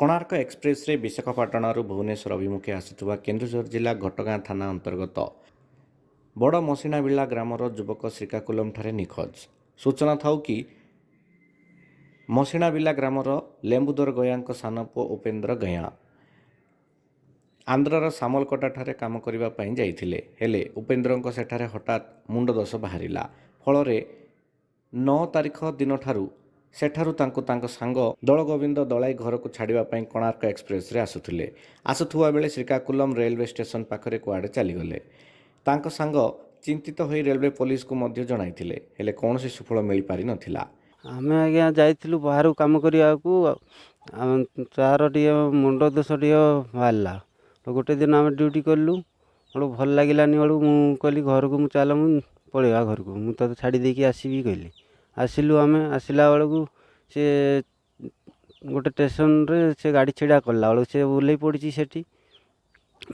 କୋଣାର୍କ ଏକ୍ସପ୍ରେସ୍ରେ ବିଶାଖାପାଟଣାରୁ ଭୁବନେଶ୍ୱର ଅଭିମୁଖେ ଆସୁଥିବା କେନ୍ଦୁଝର ଜିଲ୍ଲା ଘଟଗାଁ ଥାନା ଅନ୍ତର୍ଗତ ବଡ଼ ମସିଣାବିଳା ଗ୍ରାମର ଯୁବକ ଶ୍ରୀକାକୁଲମଠାରେ ନିଖୋଜ। ସୂଚନା ଥାଉ କି ମସିଣାବିଲା ଗ୍ରାମର ଲେମ୍ବୁଦର ଗୟାଙ୍କ ସାନ ପୁଅ ଉପେନ୍ଦ୍ର ଗୟାଁ ଆନ୍ଧ୍ରର ସାମଲକଟାଠାରେ କାମ କରିବା ପାଇଁ ଯାଇଥିଲେ। ହେଲେ ଉପେନ୍ଦ୍ରଙ୍କ ସେଠାରେ ହଠାତ୍ ମୁଣ୍ଡ ଦୋଷ ବାହାରିଲା। ଫଳରେ ନଅ ତାରିଖ ଦିନଠାରୁ ସେଠାରୁ ତାଙ୍କୁ ତାଙ୍କ ସାଙ୍ଗ ଦୋଳଗୋବିନ୍ଦ ଦଳାଇ ଘରକୁ ଛାଡ଼ିବା ପାଇଁ କୋଣାର୍କ ଏକ୍ସପ୍ରେସ୍ରେ ଆସୁଥିଲେ। ଆସୁଥିବା ବେଳେ ଶ୍ରୀକାକୁଲମ ରେଲୱେ ଷ୍ଟେସନ ପାଖରେ କୁଆଡ଼େ ଚାଲିଗଲେ। ତାଙ୍କ ସାଙ୍ଗ ଚିନ୍ତିତ ହୋଇ ରେଲୱେ ପୋଲିସକୁ ମଧ୍ୟ ଜଣାଇଥିଲେ ହେଲେ କୌଣସି ସୁଫଳ ମିଳିପାରିନଥିଲା ଆମେ ଆଜ୍ଞା ଯାଇଥିଲୁ ବାହାରକୁ କାମ କରିବାକୁ ତାର ଟିକେ ମୁଣ୍ଡ ଦୋଷ ଟିକେ ବାହାରିଲା। ଗୋଟେ ଦିନ ଆମେ ଡ୍ୟୁଟି କଲୁ ବେଳକୁ ଭଲ ଲାଗିଲାନି ବେଳକୁ ମୁଁ କହିଲି ଘରକୁ ମୁଁ ଚାଲ ମୁଁ ପଳେଇବା ଘରକୁ। ମୁଁ ତତେ ଛାଡ଼ି ଦେଇକି ଆସିବି କହିଲି। ଆସିଲୁ ଆମେ ଆସିଲା ବେଳକୁ ସେ ଗୋଟେ ଷ୍ଟେସନରେ ସେ ଗାଡ଼ି ଛିଡ଼ା କଲା ବେଳକୁ ସେ ଓହ୍ଲେଇ ପଡ଼ିଛି ସେଠି।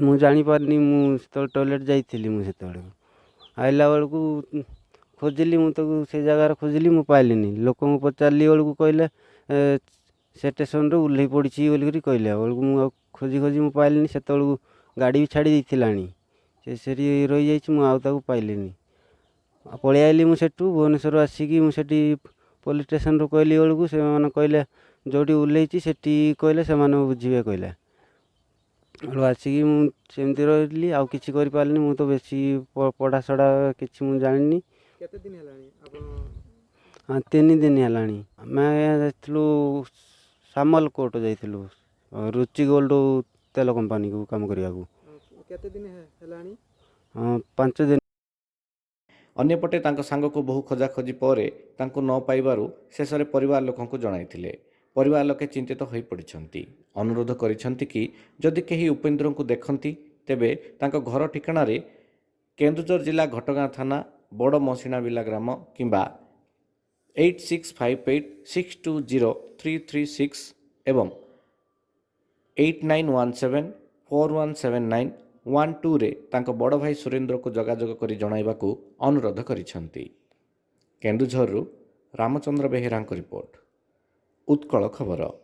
ମୁଁ ଜାଣିପାରିନି ମୁଁ ସେତେବେଳେ ଟଏଲେଟ୍ ଯାଇଥିଲି ମୁଁ ସେତେବେଳେ। ଆଇଲା ବେଳକୁ ଖୋଜିଲି ମୁଁ ତାକୁ ସେ ଜାଗାରେ ଖୋଜିଲି ମୁଁ ପାଇଲିନି। ଲୋକଙ୍କୁ ପଚାରିଲି ବେଳକୁ କହିଲେ ଏ, ସେ ଷ୍ଟେସନରେ ଓହ୍ଲେଇ ପଡ଼ିଛି ବୋଲିକରି କହିଲେ। ବେଳକୁ ମୁଁ ଆଉ ଖୋଜି ଖୋଜି ମୁଁ ପାଇଲିନି ସେତେବେଳକୁ ଗାଡ଼ି ବି ଛାଡ଼ି ଦେଇଥିଲାଣି। ସେ ସେଠି ରହିଯାଇଛି ମୁଁ ଆଉ ତାକୁ ପାଇଲିନି। ଆଉ ପଳେଇ ଆଇଲି ମୁଁ ସେଠୁ ଭୁବନେଶ୍ୱର ଆସିକି ମୁଁ ସେଠି ପୋଲିସ୍ ଷ୍ଟେସନରୁ କହିଲି ବେଳକୁ ସେମାନେ କହିଲେ ଯେଉଁଠି ଓହ୍ଲେଇଛି ସେଠି କହିଲେ ସେମାନେ ବୁଝିବେ କହିଲେ। ବେଳକୁ ଆସିକି ମୁଁ ସେମିତି ରହିଲି ଆଉ କିଛି କରିପାରିଲିନି ମୁଁ ତ ବେଶୀ ପ- ପଢ଼ାଶଢ଼ା କିଛି ମୁଁ ଜାଣିନି। କେତେ ଦିନ ହେଲାଣି ଆପଣ? ହଁ ତିନି ଦିନ ହେଲାଣି। ଆମେ ଯାଇଥିଲୁ ସାମଲ କୋର୍ଟ ଯାଇଥିଲୁ ରୁଚି ଗୋଲ୍ଡ ତେଲ କମ୍ପାନୀକୁ କାମ କରିବାକୁ। ଅ, କେତେ ଦିନ ହେ- ହେଲାଣି? ହଁ, ପାଞ୍ଚ ଦିନ। ଅନ୍ୟପଟେ ତାଙ୍କ ସାଙ୍ଗକୁ ବହୁ ଖୋଜାଖୋଜି ପରେ ତାଙ୍କୁ ନ ପାଇବାରୁ ଶେଷରେ ପରିବାର ଲୋକଙ୍କୁ ଜଣାଇଥିଲେ। ପରିବାର ଲୋକେ ଚିନ୍ତିତ ହୋଇପଡ଼ିଛନ୍ତି। ଅନୁରୋଧ କରିଛନ୍ତି କି ଯଦି କେହି ଉପେନ୍ଦ୍ରଙ୍କୁ ଦେଖନ୍ତି ତେବେ ତାଙ୍କ ଘର ଠିକଣାରେ କେନ୍ଦୁଝର ଜିଲ୍ଲା ଘଟଗାଁ ଥାନା ବଡ଼ ମସିଣାବିଲା ଗ୍ରାମ କିମ୍ବା eight six five eight six two zero three three six ଏବଂ eight nine one seven four one seven nine one ଟୁରେ ତାଙ୍କ ବଡ଼ ଭାଇ ସୁରେନ୍ଦ୍ରକୁ ଯୋଗାଯୋଗ କରି ଜଣାଇବାକୁ ଅନୁରୋଧ କରିଛନ୍ତି। କେନ୍ଦୁଝରରୁ ରାମଚନ୍ଦ୍ର ବେହେରାଙ୍କ ରିପୋର୍ଟ। ଉତ୍କଳ ଖବର।